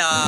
Hello.